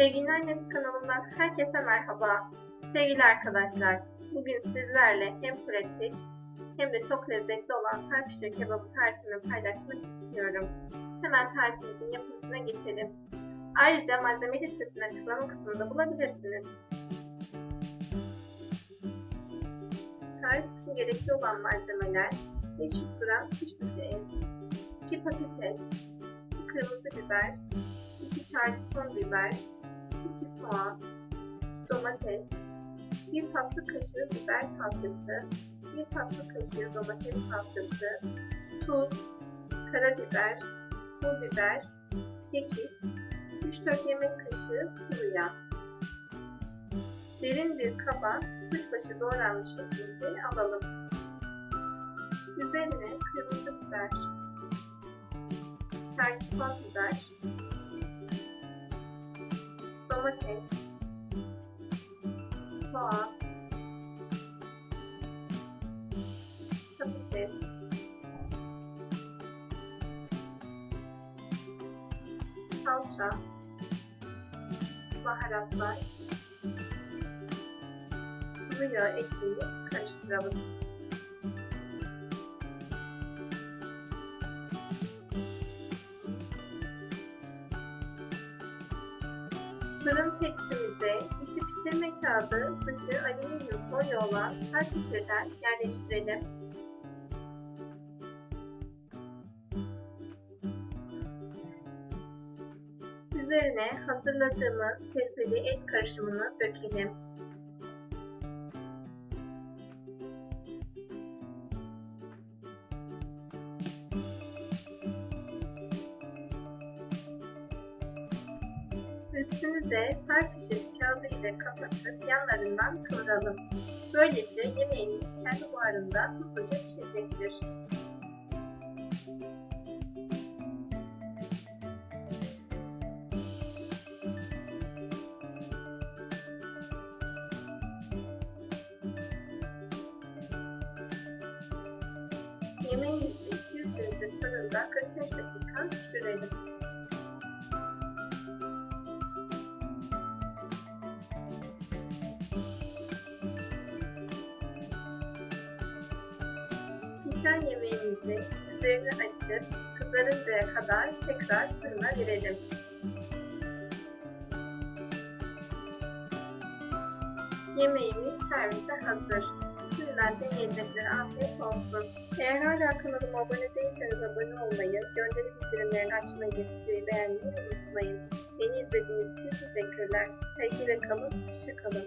Sevgili Annesi kanalından herkese merhaba. Sevgili arkadaşlar, bugün sizlerle hem pratik hem de çok lezzetli olan serpişe kebabı tarifimi paylaşmak istiyorum. Hemen tarifimizin yapılışına geçelim. Ayrıca malzeme listesini açıklama kısmında bulabilirsiniz. Tarif için gerekli olan malzemeler 500 gram pişmiş et, 2 patates, 2 kırmızı biber, 2 charleston biber, 2 soğan, 2 domates, 1 tatlı kaşığı biber salçası, 1 tatlı kaşığı domates salçası, tuz, karabiber, pul biber, kekik, 3-4 yemek kaşığı sıvı yağ. Derin bir kaba kuşbaşı doğranmış etimizi alalım. Üzerine kırmızı biber, charleston biber, domates, soğan, patates, salça, baharatlar, sıvı yağ ekleyip karıştıralım. Fırın tepsimize içi pişirme kağıdı, dışı alüminyum folyo olan her pişirden yerleştirelim. Üzerine hazırladığımız sebzeli et karışımını dökelim. Üstünü de serpişir kağıdı ile kapatıp yanlarından kıvıralım. Böylece yemeğimiz kendi buharında hızlıca pişecektir. Yemeğimizi 200 derece fırında 45 dakika pişirelim. Pişen yemeğimizi üzerini açıp kızarıncaya kadar tekrar fırına verelim. Yemeğimiz servise hazır. Şimdiden deneyenlere afiyet olsun. Eğer hala kanalıma abone değilseniz abone olmayı, gönderi bildirimlerini açmayı, videoyu beğenmeyi unutmayın. Beni izlediğiniz için teşekkürler. Sevgiyle kalın, hoşça kalın.